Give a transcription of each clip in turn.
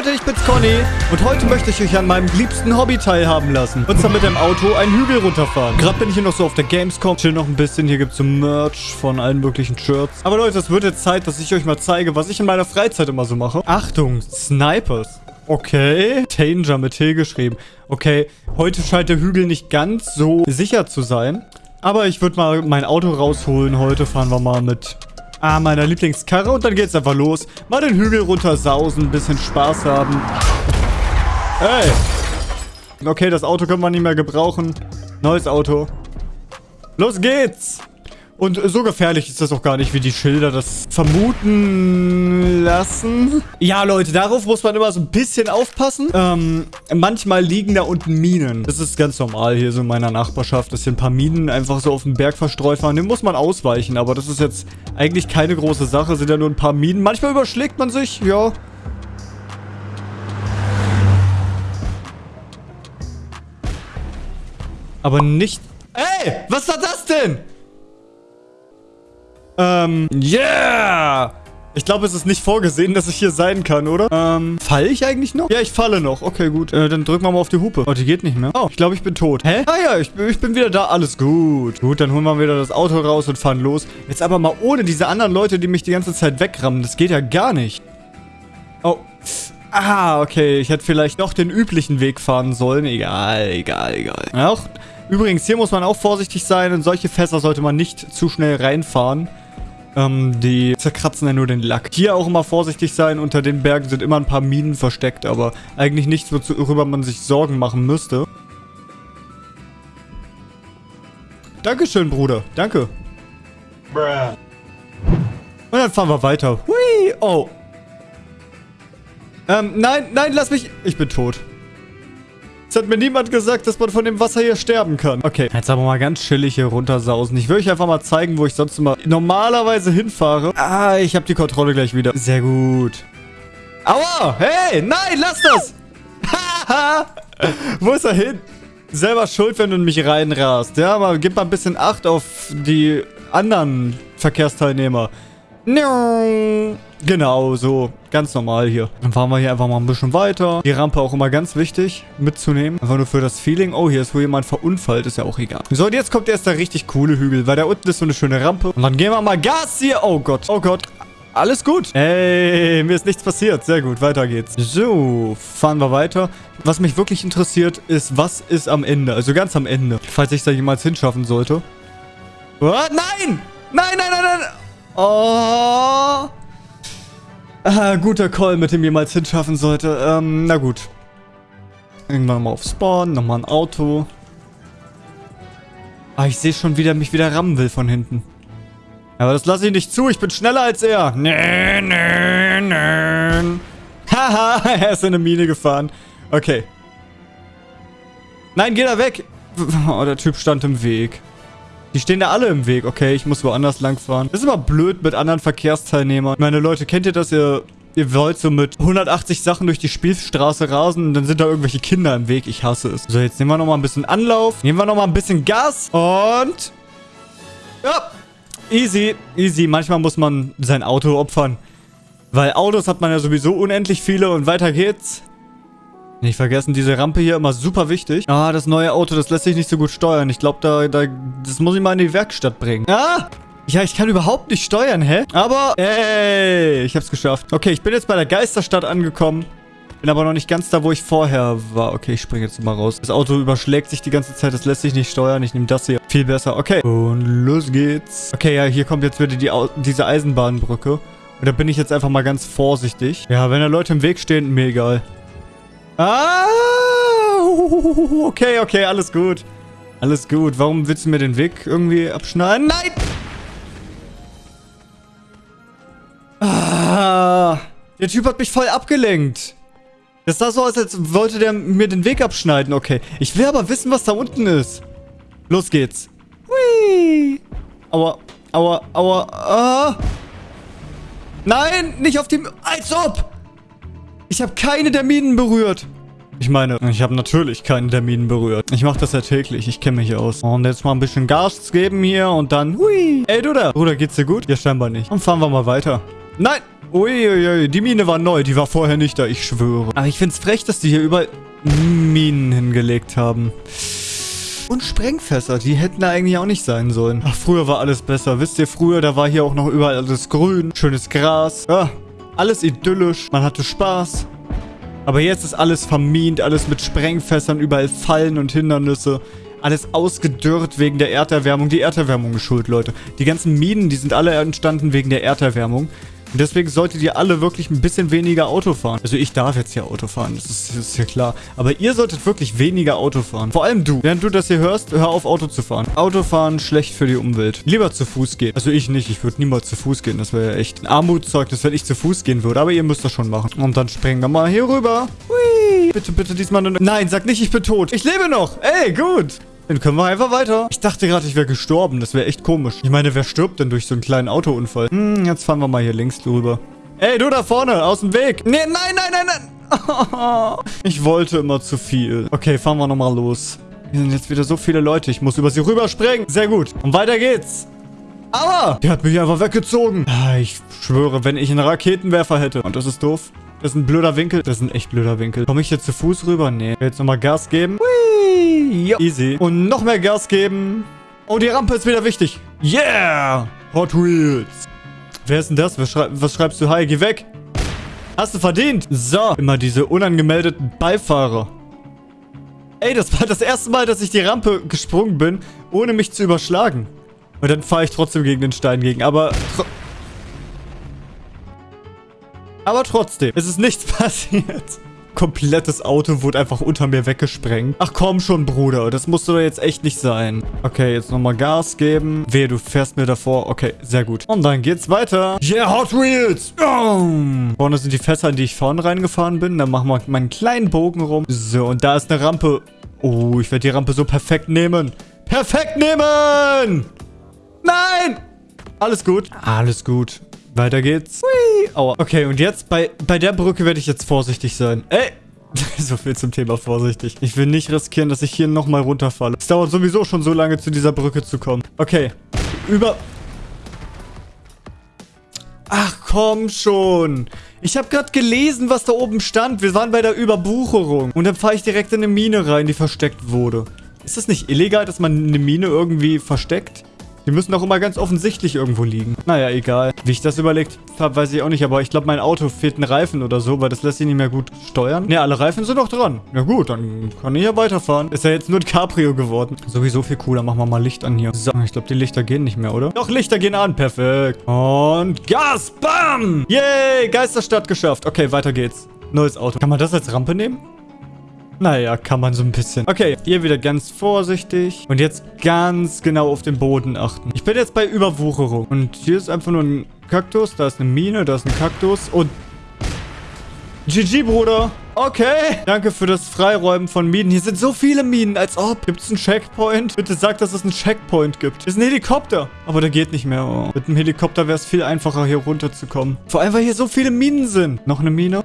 Leute, ich bin's Conny und heute möchte ich euch an meinem liebsten Hobby teilhaben lassen. Und zwar mit dem Auto einen Hügel runterfahren. Gerade bin ich hier noch so auf der Gamescom, chill noch ein bisschen. Hier gibt's so Merch von allen möglichen Shirts. Aber Leute, es wird jetzt Zeit, dass ich euch mal zeige, was ich in meiner Freizeit immer so mache. Achtung, Snipers. Okay. Danger mit T geschrieben. Okay, heute scheint der Hügel nicht ganz so sicher zu sein. Aber ich würde mal mein Auto rausholen. Heute fahren wir mal mit Ah, meiner Lieblingskarre. Und dann geht's einfach los. Mal den Hügel runter sausen, ein bisschen Spaß haben. Hey. Okay, das Auto können wir nicht mehr gebrauchen. Neues Auto. Los geht's. Und so gefährlich ist das auch gar nicht, wie die Schilder das vermuten lassen. Ja, Leute, darauf muss man immer so ein bisschen aufpassen. Ähm, manchmal liegen da unten Minen. Das ist ganz normal hier so in meiner Nachbarschaft, dass hier ein paar Minen einfach so auf dem Berg verstreut waren. Dem muss man ausweichen, aber das ist jetzt eigentlich keine große Sache. Sind ja nur ein paar Minen. Manchmal überschlägt man sich, ja. Aber nicht... Ey, was war das denn? Ähm, yeah! Ich glaube, es ist nicht vorgesehen, dass ich hier sein kann, oder? Ähm, falle ich eigentlich noch? Ja, ich falle noch. Okay, gut. Äh, dann drücken wir mal auf die Hupe. Oh, die geht nicht mehr. Oh, ich glaube, ich bin tot. Hä? Ah ja, ich, ich bin wieder da. Alles gut. Gut, dann holen wir wieder das Auto raus und fahren los. Jetzt aber mal ohne diese anderen Leute, die mich die ganze Zeit wegrammen. Das geht ja gar nicht. Oh. Ah, okay. Ich hätte vielleicht doch den üblichen Weg fahren sollen. Egal, egal, egal. Auch, übrigens, hier muss man auch vorsichtig sein. In solche Fässer sollte man nicht zu schnell reinfahren. Ähm, die zerkratzen ja nur den Lack. Hier auch immer vorsichtig sein. Unter den Bergen sind immer ein paar Minen versteckt, aber eigentlich nichts, worüber man sich Sorgen machen müsste. Dankeschön, Bruder. Danke. Bruh. Und dann fahren wir weiter. Hui. Oh. Ähm, nein, nein, lass mich... Ich bin tot. Es hat mir niemand gesagt, dass man von dem Wasser hier sterben kann. Okay, jetzt aber mal ganz chillig hier runtersausen. Ich will euch einfach mal zeigen, wo ich sonst immer normalerweise hinfahre. Ah, ich habe die Kontrolle gleich wieder. Sehr gut. Aua! Hey, nein, lass das! Wo ist er hin? Selber schuld, wenn du in mich reinrast. Ja, aber gib mal ein bisschen Acht auf die anderen Verkehrsteilnehmer. Genau, so. Ganz normal hier. Dann fahren wir hier einfach mal ein bisschen weiter. Die Rampe auch immer ganz wichtig mitzunehmen. Einfach nur für das Feeling. Oh, hier ist wohl jemand verunfallt. Ist ja auch egal. So, und jetzt kommt erst der richtig coole Hügel. Weil da unten ist so eine schöne Rampe. Und dann gehen wir mal Gas hier. Oh Gott. Oh Gott. Alles gut. Ey, mir ist nichts passiert. Sehr gut, weiter geht's. So, fahren wir weiter. Was mich wirklich interessiert, ist, was ist am Ende? Also ganz am Ende. Falls ich da jemals hinschaffen sollte. Oh, nein! Nein, nein, nein, nein! Oh! Ah, guter Call, mit dem jemals hinschaffen sollte. Ähm, na gut. Irgendwann mal auf Spawn, nochmal ein Auto. Ah, ich sehe schon, wie der mich wieder rammen will von hinten. Aber das lasse ich nicht zu, ich bin schneller als er. Nö, nö, nö. Haha, er ist in eine Mine gefahren. Okay. Nein, geh da weg. Oh, der Typ stand im Weg. Die stehen da alle im Weg. Okay, ich muss woanders lang fahren. Das ist immer blöd mit anderen Verkehrsteilnehmern. Meine Leute, kennt ihr das? Ihr, ihr wollt so mit 180 Sachen durch die Spielstraße rasen und dann sind da irgendwelche Kinder im Weg. Ich hasse es. So, jetzt nehmen wir nochmal ein bisschen Anlauf. Nehmen wir nochmal ein bisschen Gas. Und... Ja, easy, easy. Manchmal muss man sein Auto opfern. Weil Autos hat man ja sowieso unendlich viele und weiter geht's. Nicht vergessen, diese Rampe hier immer super wichtig. Ah, das neue Auto, das lässt sich nicht so gut steuern. Ich glaube, da, da, das muss ich mal in die Werkstatt bringen. Ah! Ja, ich kann überhaupt nicht steuern, hä? Aber, ey, ich hab's geschafft. Okay, ich bin jetzt bei der Geisterstadt angekommen. Bin aber noch nicht ganz da, wo ich vorher war. Okay, ich springe jetzt mal raus. Das Auto überschlägt sich die ganze Zeit. Das lässt sich nicht steuern. Ich nehme das hier. Viel besser. Okay. Und los geht's. Okay, ja, hier kommt jetzt wieder die, diese Eisenbahnbrücke. Und da bin ich jetzt einfach mal ganz vorsichtig. Ja, wenn da Leute im Weg stehen, mir egal. Ah! Okay, okay, alles gut. Alles gut. Warum willst du mir den Weg irgendwie abschneiden? Nein! Ah, der Typ hat mich voll abgelenkt. Das sah so aus, als wollte der mir den Weg abschneiden. Okay. Ich will aber wissen, was da unten ist. Los geht's. Hui. Aua, aua, aua. Ah. Nein, nicht auf die... Als ob! Ich habe keine der Minen berührt. Ich meine, ich habe natürlich keine der Minen berührt. Ich mache das ja täglich. Ich kenne mich aus. Und jetzt mal ein bisschen Gas geben hier und dann... Hui. Ey, du da. Bruder, geht's dir gut? Ja, scheinbar nicht. Und fahren wir mal weiter. Nein! Uiuiui, die Mine war neu. Die war vorher nicht da, ich schwöre. Aber ich find's frech, dass die hier überall Minen hingelegt haben. Und Sprengfässer, die hätten da eigentlich auch nicht sein sollen. Ach, früher war alles besser. Wisst ihr, früher, da war hier auch noch überall alles grün, schönes Gras. Ja, alles idyllisch. Man hatte Spaß. Aber jetzt ist alles vermint, alles mit Sprengfässern, überall Fallen und Hindernisse. Alles ausgedürrt wegen der Erderwärmung. Die Erderwärmung ist schuld, Leute. Die ganzen Minen, die sind alle entstanden wegen der Erderwärmung. Und deswegen solltet ihr alle wirklich ein bisschen weniger Auto fahren. Also ich darf jetzt hier Auto fahren, das ist, ist ja klar. Aber ihr solltet wirklich weniger Auto fahren. Vor allem du. Während du das hier hörst, hör auf Auto zu fahren. Autofahren schlecht für die Umwelt. Lieber zu Fuß gehen. Also ich nicht, ich würde niemals zu Fuß gehen. Das wäre ja echt ein Armutszeugnis, wenn ich zu Fuß gehen würde. Aber ihr müsst das schon machen. Und dann springen wir mal hier rüber. Hui. Bitte, bitte diesmal... Nein, sag nicht, ich bin tot. Ich lebe noch. Ey, gut. Dann können wir einfach weiter. Ich dachte gerade, ich wäre gestorben. Das wäre echt komisch. Ich meine, wer stirbt denn durch so einen kleinen Autounfall? Hm, jetzt fahren wir mal hier links drüber. Ey, du da vorne, aus dem Weg. Nee, nein, nein, nein, nein. Ich wollte immer zu viel. Okay, fahren wir nochmal los. Hier sind jetzt wieder so viele Leute. Ich muss über sie rüberspringen. Sehr gut. Und weiter geht's. Aber der hat mich einfach weggezogen. Ah, ich schwöre, wenn ich einen Raketenwerfer hätte. Und das ist doof. Das ist ein blöder Winkel. Das ist ein echt blöder Winkel. Komme ich jetzt zu Fuß rüber? Nee. Jetzt nochmal Gas geben. Hui. Jo. Easy. Und noch mehr Gas geben. Oh, die Rampe ist wieder wichtig. Yeah. Hot Wheels. Wer ist denn das? Was, schrei was schreibst du? Hi, geh weg. Hast du verdient. So. Immer diese unangemeldeten Beifahrer. Ey, das war das erste Mal, dass ich die Rampe gesprungen bin, ohne mich zu überschlagen. Und dann fahre ich trotzdem gegen den Stein gegen. Aber... Tro aber trotzdem, es ist nichts passiert. Komplettes Auto wurde einfach unter mir weggesprengt. Ach komm schon, Bruder. Das musst du doch jetzt echt nicht sein. Okay, jetzt nochmal Gas geben. Wehe, du fährst mir davor. Okay, sehr gut. Und dann geht's weiter. Yeah, Hot Wheels. Oh. Vorne sind die Fässer, in die ich vorne reingefahren bin. Dann machen wir meinen kleinen Bogen rum. So, und da ist eine Rampe. Oh, ich werde die Rampe so perfekt nehmen. Perfekt nehmen! Nein! Alles gut. Alles gut. Weiter geht's. Hui. Aua. Okay, und jetzt bei, bei der Brücke werde ich jetzt vorsichtig sein. Ey! so viel zum Thema vorsichtig. Ich will nicht riskieren, dass ich hier nochmal runterfalle. Es dauert sowieso schon so lange, zu dieser Brücke zu kommen. Okay. Über... Ach, komm schon. Ich habe gerade gelesen, was da oben stand. Wir waren bei der Überbucherung. Und dann fahre ich direkt in eine Mine rein, die versteckt wurde. Ist das nicht illegal, dass man eine Mine irgendwie versteckt? Die müssen doch immer ganz offensichtlich irgendwo liegen. Naja, egal. Wie ich das überlegt habe, weiß ich auch nicht. Aber ich glaube, mein Auto fehlt ein Reifen oder so, weil das lässt sich nicht mehr gut steuern. Ne, alle Reifen sind noch dran. Na gut, dann kann ich ja weiterfahren. Ist ja jetzt nur ein Cabrio geworden. Sowieso viel cooler. Machen wir mal Licht an hier. So, ich glaube, die Lichter gehen nicht mehr, oder? Doch, Lichter gehen an. Perfekt. Und Gas. Bam. Yay, Geisterstadt geschafft. Okay, weiter geht's. Neues Auto. Kann man das als Rampe nehmen? Naja, kann man so ein bisschen. Okay, hier wieder ganz vorsichtig. Und jetzt ganz genau auf den Boden achten. Ich bin jetzt bei Überwucherung. Und hier ist einfach nur ein Kaktus. Da ist eine Mine, da ist ein Kaktus. Und GG, Bruder. Okay. Danke für das Freiräumen von Minen. Hier sind so viele Minen, als ob. Gibt es einen Checkpoint? Bitte sag, dass es einen Checkpoint gibt. Das ist ein Helikopter. Aber der geht nicht mehr. Oh. Mit einem Helikopter wäre es viel einfacher, hier runterzukommen. Vor allem, weil hier so viele Minen sind. Noch eine Mine?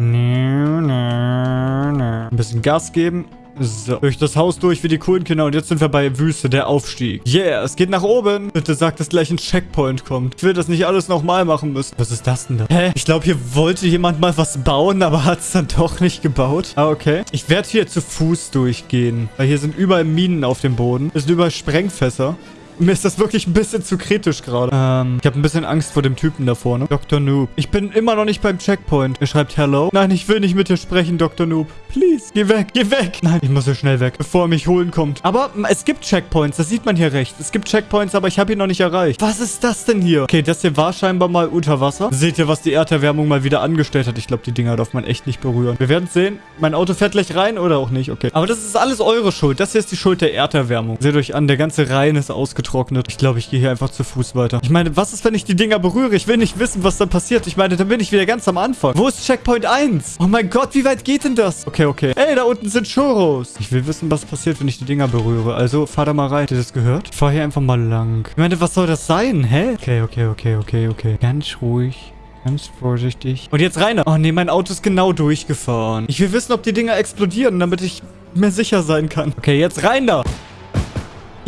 Ein bisschen Gas geben. So, durch das Haus durch wie die coolen Kinder und jetzt sind wir bei Wüste, der Aufstieg. Yeah, es geht nach oben. Bitte sag, dass gleich ein Checkpoint kommt. Ich will das nicht alles nochmal machen müssen. Was ist das denn da? Hä? Ich glaube, hier wollte jemand mal was bauen, aber hat es dann doch nicht gebaut. Ah, okay. Ich werde hier zu Fuß durchgehen, weil hier sind überall Minen auf dem Boden. Es sind überall Sprengfässer. Mir ist das wirklich ein bisschen zu kritisch gerade. Ähm, ich habe ein bisschen Angst vor dem Typen da vorne. Dr. Noob. Ich bin immer noch nicht beim Checkpoint. Er schreibt Hello. Nein, ich will nicht mit dir sprechen, Dr. Noob. Please, geh weg, geh weg. Nein, ich muss so schnell weg, bevor er mich holen kommt. Aber es gibt Checkpoints, das sieht man hier recht. Es gibt Checkpoints, aber ich habe ihn noch nicht erreicht. Was ist das denn hier? Okay, das hier war scheinbar mal unter Wasser. Seht ihr, was die Erderwärmung mal wieder angestellt hat? Ich glaube, die Dinger darf man echt nicht berühren. Wir werden sehen. Mein Auto fährt gleich rein oder auch nicht. Okay. Aber das ist alles eure Schuld. Das hier ist die Schuld der Erderwärmung. Seht euch an, der ganze Rhein ist ausgetrocknet. Ich glaube, ich gehe hier einfach zu Fuß weiter. Ich meine, was ist, wenn ich die Dinger berühre? Ich will nicht wissen, was da passiert. Ich meine, dann bin ich wieder ganz am Anfang. Wo ist Checkpoint 1? Oh mein Gott, wie weit geht denn das? Okay, okay. Ey, da unten sind Churros. Ich will wissen, was passiert, wenn ich die Dinger berühre. Also, fahr da mal rein. Habt ihr das gehört? Ich fahr hier einfach mal lang. Ich meine, was soll das sein? Hä? Okay, okay, okay, okay, okay. Ganz ruhig. Ganz vorsichtig. Und jetzt rein. Oh nee, mein Auto ist genau durchgefahren. Ich will wissen, ob die Dinger explodieren, damit ich mir sicher sein kann. Okay, jetzt rein da.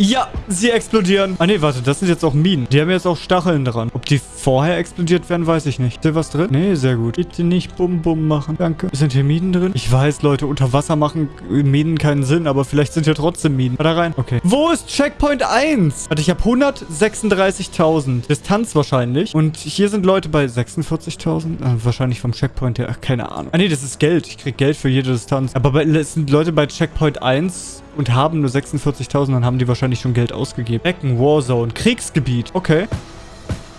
Ja, sie explodieren. Ah nee, warte, das sind jetzt auch Minen. Die haben jetzt auch Stacheln dran. Ob die vorher explodiert werden, weiß ich nicht. Ist hier was drin? Nee, sehr gut. Bitte nicht Bum Bum machen. Danke. Sind hier Minen drin? Ich weiß, Leute, unter Wasser machen Minen keinen Sinn, aber vielleicht sind hier trotzdem Minen. Mal da rein. Okay. Wo ist Checkpoint 1? Warte, ich habe 136.000. Distanz wahrscheinlich. Und hier sind Leute bei 46.000. Äh, wahrscheinlich vom Checkpoint her. Ach, keine Ahnung. Ah, nee, das ist Geld. Ich krieg Geld für jede Distanz. Aber bei, es sind Leute bei Checkpoint 1 und haben nur 46.000, dann haben die wahrscheinlich schon Geld ausgegeben. Becken, Warzone, Kriegsgebiet. Okay.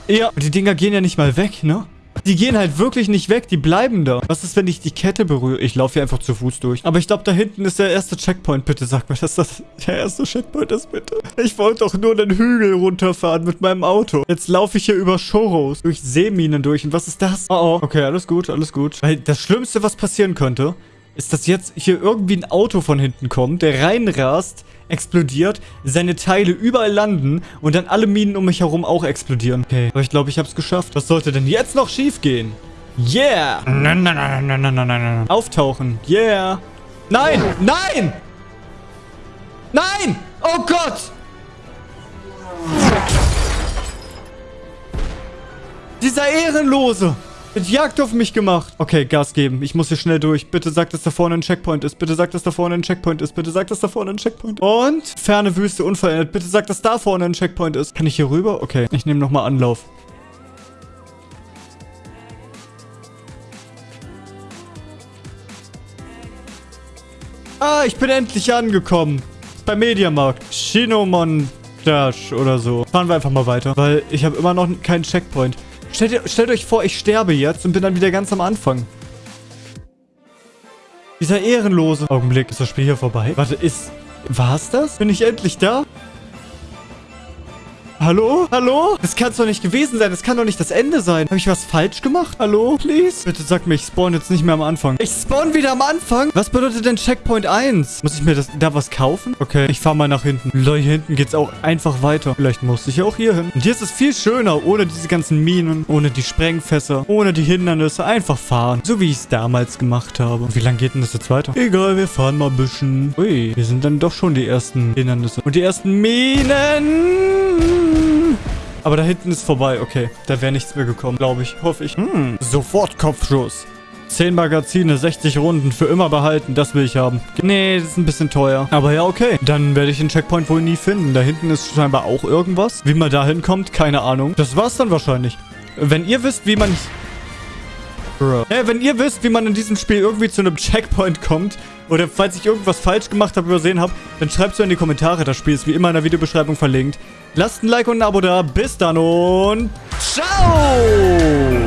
Ja, die Dinger gehen ja nicht mal weg, ne? Die gehen halt wirklich nicht weg, die bleiben da. Was ist, wenn ich die Kette berühre? Ich laufe hier einfach zu Fuß durch. Aber ich glaube, da hinten ist der erste Checkpoint. Bitte sag mir, dass das der erste Checkpoint ist, bitte. Ich wollte doch nur den Hügel runterfahren mit meinem Auto. Jetzt laufe ich hier über Shoros, durch Seeminen durch. Und was ist das? Oh, oh. Okay, alles gut, alles gut. Weil das Schlimmste, was passieren könnte, ist, dass jetzt hier irgendwie ein Auto von hinten kommt, der reinrast, explodiert, seine Teile überall landen und dann alle Minen um mich herum auch explodieren. Okay, aber ich glaube, ich habe es geschafft. Was sollte denn jetzt noch schief gehen? Yeah! Nein, nein, nein, nein, nein, nein, nein. Auftauchen. Yeah! Nein! Nein! Nein! Oh Gott! Dieser Ehrenlose! Hat Jagd auf mich gemacht. Okay, Gas geben. Ich muss hier schnell durch. Bitte sag, dass da vorne ein Checkpoint ist. Bitte sag, dass da vorne ein Checkpoint ist. Bitte sag, dass da vorne ein Checkpoint ist. Und ferne Wüste unverändert. Bitte sag, dass da vorne ein Checkpoint ist. Kann ich hier rüber? Okay, ich nehme nochmal Anlauf. Ah, ich bin endlich angekommen. Beim Mediamarkt. Shinomontage oder so. Fahren wir einfach mal weiter, weil ich habe immer noch keinen Checkpoint. Stellt, stellt euch vor, ich sterbe jetzt und bin dann wieder ganz am Anfang. Dieser ehrenlose Augenblick. Ist das Spiel hier vorbei? Warte, ist... War's das? Bin ich endlich da? Hallo? Hallo? Das kann doch nicht gewesen sein. Das kann doch nicht das Ende sein. Habe ich was falsch gemacht? Hallo? Please? Bitte sag mir, ich spawn jetzt nicht mehr am Anfang. Ich spawn wieder am Anfang? Was bedeutet denn Checkpoint 1? Muss ich mir das, da was kaufen? Okay, ich fahre mal nach hinten. Leute, hier hinten geht's auch einfach weiter. Vielleicht muss ich ja auch hier hin. Und hier ist es viel schöner, ohne diese ganzen Minen, ohne die Sprengfässer, ohne die Hindernisse. Einfach fahren. So wie ich es damals gemacht habe. Und wie lange geht denn das jetzt weiter? Egal, wir fahren mal ein bisschen. Ui, hier sind dann doch schon die ersten Hindernisse. Und die ersten Minen. Aber da hinten ist vorbei. Okay, da wäre nichts mehr gekommen, glaube ich. Hoffe ich. Hm, sofort Kopfschuss. 10 Magazine, 60 Runden für immer behalten. Das will ich haben. Nee, das ist ein bisschen teuer. Aber ja, okay. Dann werde ich den Checkpoint wohl nie finden. Da hinten ist scheinbar auch irgendwas. Wie man da hinkommt, keine Ahnung. Das war's dann wahrscheinlich. Wenn ihr wisst, wie man... Bro. Ja, wenn ihr wisst, wie man in diesem Spiel irgendwie zu einem Checkpoint kommt oder falls ich irgendwas falsch gemacht habe, übersehen habe, dann schreibt es in die Kommentare. Das Spiel ist wie immer in der Videobeschreibung verlinkt. Lasst ein Like und ein Abo da. Bis dann und ciao!